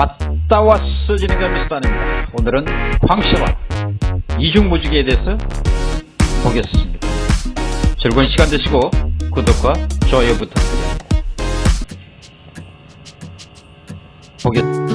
왔다 왔어 진행자 미스터입니다. 오늘은 황시와 이중무지개에 대해서 보겠습니다. 즐거운 시간 되시고 구독과 좋아요 부탁드립니다. 보겠